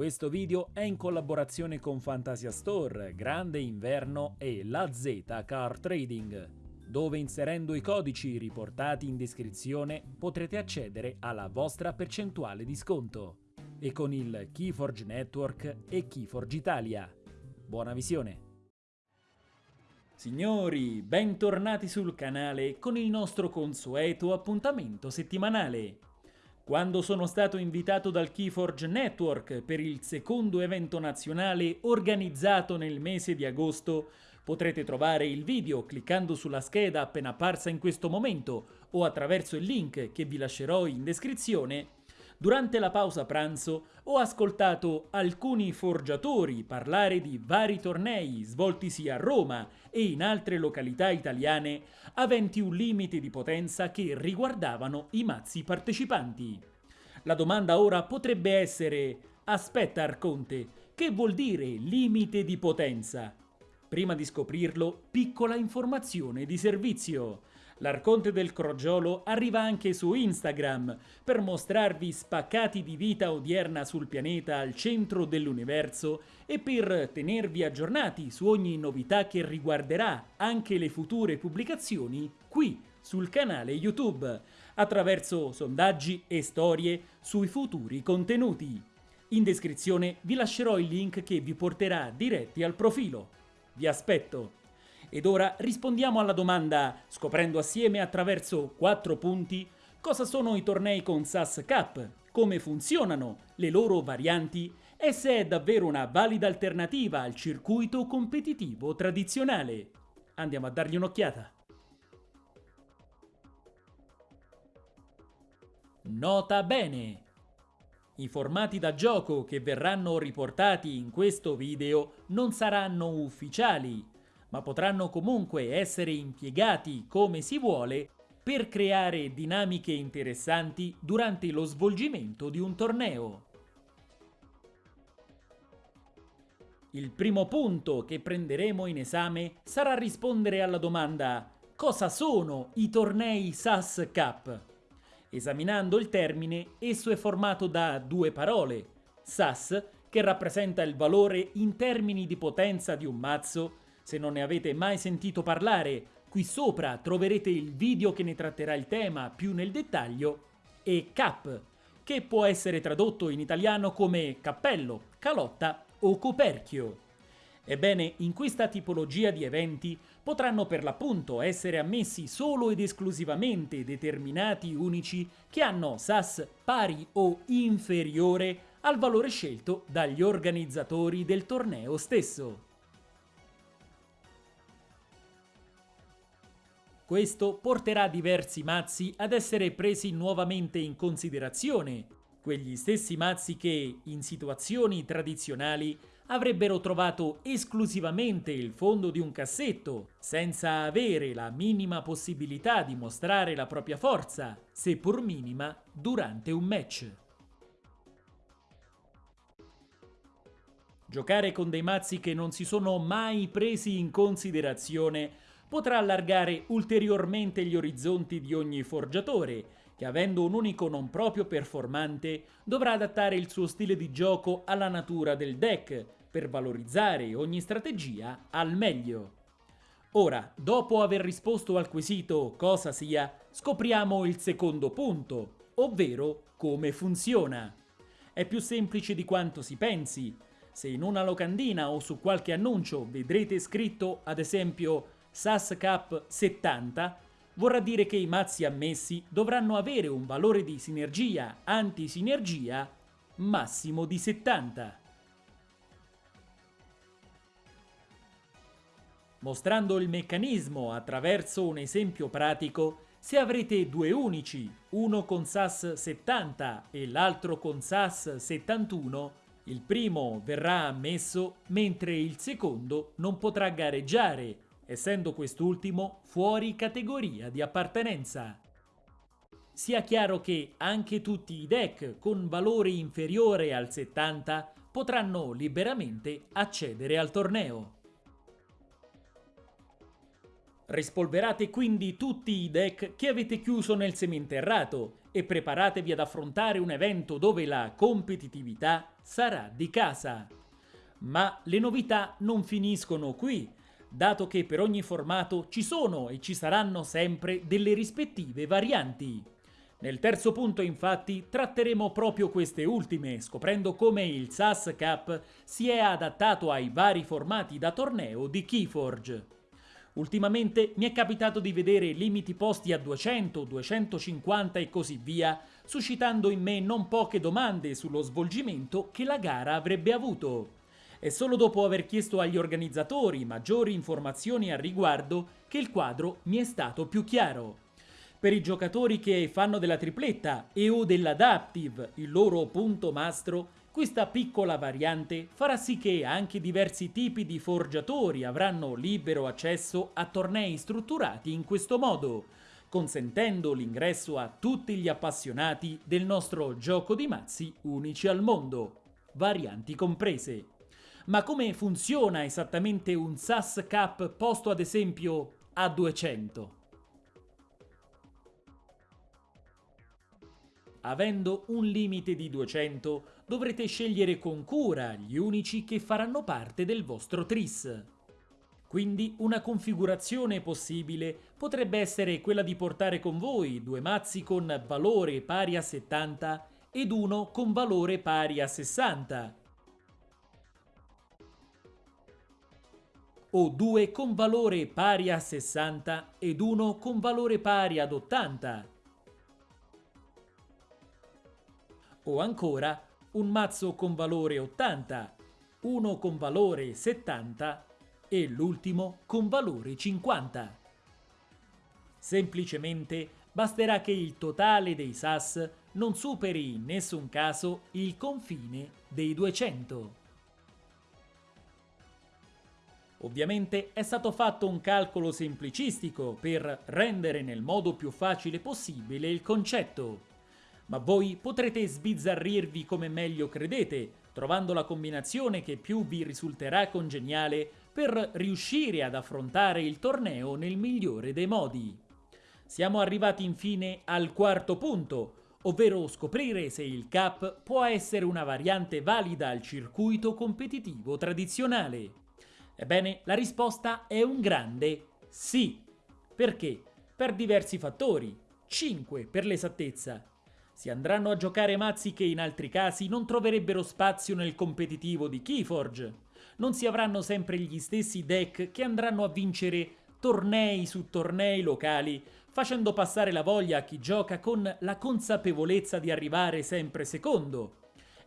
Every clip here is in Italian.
Questo video è in collaborazione con Fantasia Store, Grande Inverno e La Z Car Trading, dove inserendo i codici riportati in descrizione potrete accedere alla vostra percentuale di sconto e con il Keyforge Network e Keyforge Italia. Buona visione! Signori, bentornati sul canale con il nostro consueto appuntamento settimanale. Quando sono stato invitato dal Keyforge Network per il secondo evento nazionale organizzato nel mese di agosto, potrete trovare il video cliccando sulla scheda appena apparsa in questo momento o attraverso il link che vi lascerò in descrizione Durante la pausa pranzo ho ascoltato alcuni forgiatori parlare di vari tornei svoltisi a Roma e in altre località italiane aventi un limite di potenza che riguardavano i mazzi partecipanti. La domanda ora potrebbe essere Aspetta Arconte, che vuol dire limite di potenza? Prima di scoprirlo, piccola informazione di servizio. L'Arconte del Crogiolo arriva anche su Instagram per mostrarvi spaccati di vita odierna sul pianeta al centro dell'universo e per tenervi aggiornati su ogni novità che riguarderà anche le future pubblicazioni qui sul canale YouTube, attraverso sondaggi e storie sui futuri contenuti. In descrizione vi lascerò il link che vi porterà diretti al profilo. Vi aspetto! Ed ora rispondiamo alla domanda, scoprendo assieme attraverso quattro punti, cosa sono i tornei con SAS Cup, come funzionano, le loro varianti e se è davvero una valida alternativa al circuito competitivo tradizionale. Andiamo a dargli un'occhiata. Nota bene! I formati da gioco che verranno riportati in questo video non saranno ufficiali, ma potranno comunque essere impiegati come si vuole per creare dinamiche interessanti durante lo svolgimento di un torneo. Il primo punto che prenderemo in esame sarà rispondere alla domanda cosa sono i tornei SAS Cup? Esaminando il termine, esso è formato da due parole, SAS, che rappresenta il valore in termini di potenza di un mazzo, se non ne avete mai sentito parlare, qui sopra troverete il video che ne tratterà il tema più nel dettaglio, e cap, che può essere tradotto in italiano come cappello, calotta o coperchio. Ebbene, in questa tipologia di eventi potranno per l'appunto essere ammessi solo ed esclusivamente determinati unici che hanno SAS pari o inferiore al valore scelto dagli organizzatori del torneo stesso. Questo porterà diversi mazzi ad essere presi nuovamente in considerazione, quegli stessi mazzi che, in situazioni tradizionali, avrebbero trovato esclusivamente il fondo di un cassetto, senza avere la minima possibilità di mostrare la propria forza, seppur minima, durante un match. Giocare con dei mazzi che non si sono mai presi in considerazione potrà allargare ulteriormente gli orizzonti di ogni forgiatore, che avendo un unico non proprio performante, dovrà adattare il suo stile di gioco alla natura del deck, per valorizzare ogni strategia al meglio. Ora, dopo aver risposto al quesito cosa sia, scopriamo il secondo punto, ovvero come funziona. È più semplice di quanto si pensi. Se in una locandina o su qualche annuncio vedrete scritto, ad esempio, SAS Cup 70 vorrà dire che i mazzi ammessi dovranno avere un valore di sinergia anti-sinergia massimo di 70. Mostrando il meccanismo attraverso un esempio pratico, se avrete due unici, uno con SAS 70 e l'altro con SAS 71, il primo verrà ammesso mentre il secondo non potrà gareggiare essendo quest'ultimo fuori categoria di appartenenza. Sia chiaro che anche tutti i deck con valore inferiore al 70 potranno liberamente accedere al torneo. Rispolverate quindi tutti i deck che avete chiuso nel seminterrato e preparatevi ad affrontare un evento dove la competitività sarà di casa. Ma le novità non finiscono qui, dato che per ogni formato ci sono e ci saranno sempre delle rispettive varianti. Nel terzo punto infatti tratteremo proprio queste ultime, scoprendo come il SAS Cup si è adattato ai vari formati da torneo di Keyforge. Ultimamente mi è capitato di vedere limiti posti a 200, 250 e così via, suscitando in me non poche domande sullo svolgimento che la gara avrebbe avuto. È solo dopo aver chiesto agli organizzatori maggiori informazioni al riguardo che il quadro mi è stato più chiaro. Per i giocatori che fanno della tripletta e o dell'adaptive il loro punto mastro, questa piccola variante farà sì che anche diversi tipi di forgiatori avranno libero accesso a tornei strutturati in questo modo, consentendo l'ingresso a tutti gli appassionati del nostro gioco di mazzi unici al mondo, varianti comprese. Ma come funziona esattamente un SAS Cup posto ad esempio a 200? Avendo un limite di 200, dovrete scegliere con cura gli unici che faranno parte del vostro tris. Quindi una configurazione possibile potrebbe essere quella di portare con voi due mazzi con valore pari a 70 ed uno con valore pari a 60, o due con valore pari a 60 ed uno con valore pari ad 80, o ancora un mazzo con valore 80, uno con valore 70 e l'ultimo con valore 50. Semplicemente basterà che il totale dei SAS non superi in nessun caso il confine dei 200. Ovviamente è stato fatto un calcolo semplicistico per rendere nel modo più facile possibile il concetto ma voi potrete sbizzarrirvi come meglio credete, trovando la combinazione che più vi risulterà congeniale per riuscire ad affrontare il torneo nel migliore dei modi. Siamo arrivati infine al quarto punto, ovvero scoprire se il Cup può essere una variante valida al circuito competitivo tradizionale. Ebbene, la risposta è un grande sì. Perché? Per diversi fattori. 5 per l'esattezza. Si andranno a giocare mazzi che in altri casi non troverebbero spazio nel competitivo di Keyforge. Non si avranno sempre gli stessi deck che andranno a vincere tornei su tornei locali, facendo passare la voglia a chi gioca con la consapevolezza di arrivare sempre secondo.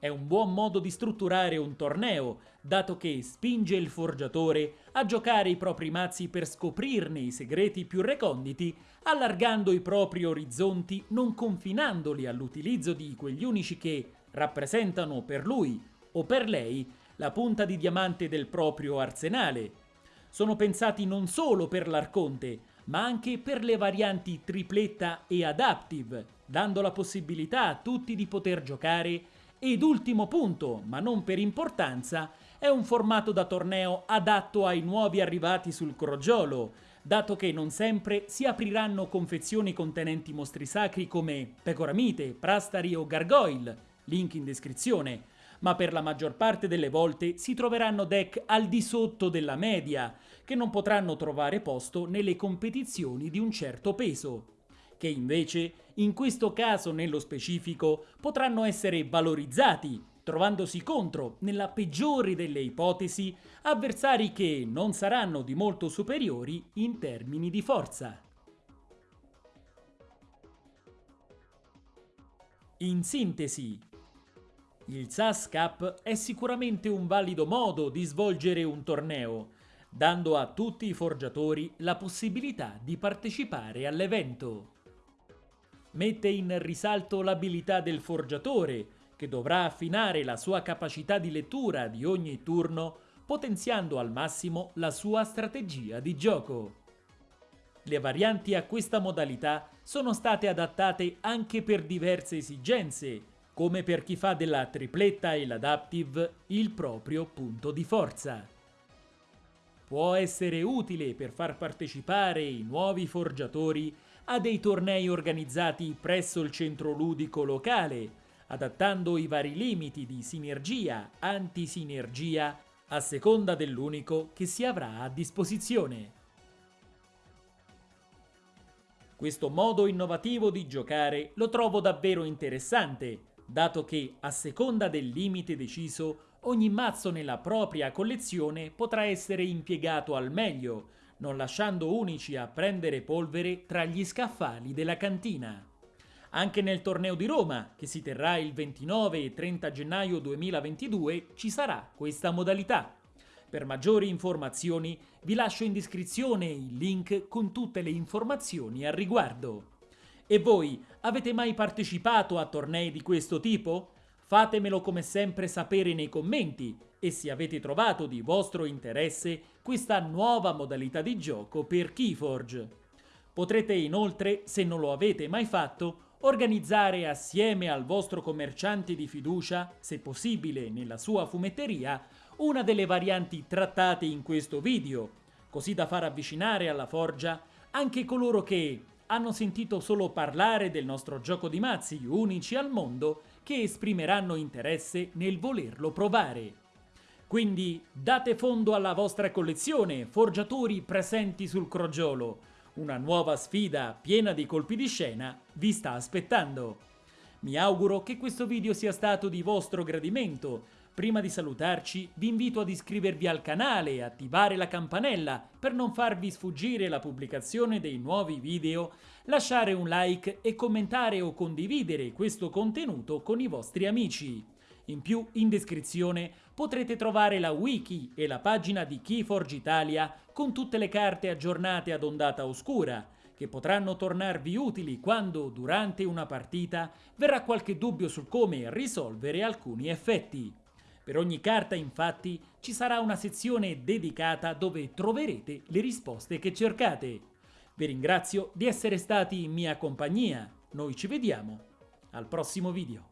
È un buon modo di strutturare un torneo, dato che spinge il forgiatore a giocare i propri mazzi per scoprirne i segreti più reconditi allargando i propri orizzonti, non confinandoli all'utilizzo di quegli unici che rappresentano per lui o per lei la punta di diamante del proprio arsenale. Sono pensati non solo per l'arconte, ma anche per le varianti tripletta e adaptive, dando la possibilità a tutti di poter giocare ed ultimo punto, ma non per importanza, è un formato da torneo adatto ai nuovi arrivati sul crogiolo, dato che non sempre si apriranno confezioni contenenti mostri sacri come pecoramite, prastari o gargoyle, link in descrizione, ma per la maggior parte delle volte si troveranno deck al di sotto della media, che non potranno trovare posto nelle competizioni di un certo peso, che invece, in questo caso nello specifico, potranno essere valorizzati trovandosi contro, nella peggiore delle ipotesi, avversari che non saranno di molto superiori in termini di forza. In sintesi, il SAS Cup è sicuramente un valido modo di svolgere un torneo, dando a tutti i forgiatori la possibilità di partecipare all'evento. Mette in risalto l'abilità del forgiatore, che dovrà affinare la sua capacità di lettura di ogni turno, potenziando al massimo la sua strategia di gioco. Le varianti a questa modalità sono state adattate anche per diverse esigenze, come per chi fa della tripletta e l'adaptive il proprio punto di forza. Può essere utile per far partecipare i nuovi forgiatori a dei tornei organizzati presso il centro ludico locale, adattando i vari limiti di sinergia, antisinergia, a seconda dell'unico che si avrà a disposizione. Questo modo innovativo di giocare lo trovo davvero interessante, dato che, a seconda del limite deciso, ogni mazzo nella propria collezione potrà essere impiegato al meglio, non lasciando unici a prendere polvere tra gli scaffali della cantina. Anche nel torneo di Roma, che si terrà il 29 e 30 gennaio 2022, ci sarà questa modalità. Per maggiori informazioni vi lascio in descrizione il link con tutte le informazioni al riguardo. E voi avete mai partecipato a tornei di questo tipo? Fatemelo come sempre sapere nei commenti e se avete trovato di vostro interesse questa nuova modalità di gioco per Keyforge. Potrete inoltre, se non lo avete mai fatto, organizzare assieme al vostro commerciante di fiducia, se possibile nella sua fumetteria, una delle varianti trattate in questo video, così da far avvicinare alla forgia anche coloro che hanno sentito solo parlare del nostro gioco di mazzi unici al mondo che esprimeranno interesse nel volerlo provare. Quindi date fondo alla vostra collezione, forgiatori presenti sul crogiolo. Una nuova sfida piena di colpi di scena vi sta aspettando. Mi auguro che questo video sia stato di vostro gradimento, Prima di salutarci vi invito ad iscrivervi al canale e attivare la campanella per non farvi sfuggire la pubblicazione dei nuovi video, lasciare un like e commentare o condividere questo contenuto con i vostri amici. In più, in descrizione potrete trovare la wiki e la pagina di Keyforge Italia con tutte le carte aggiornate ad ondata oscura, che potranno tornarvi utili quando, durante una partita, verrà qualche dubbio su come risolvere alcuni effetti. Per ogni carta infatti ci sarà una sezione dedicata dove troverete le risposte che cercate. Vi ringrazio di essere stati in mia compagnia, noi ci vediamo al prossimo video.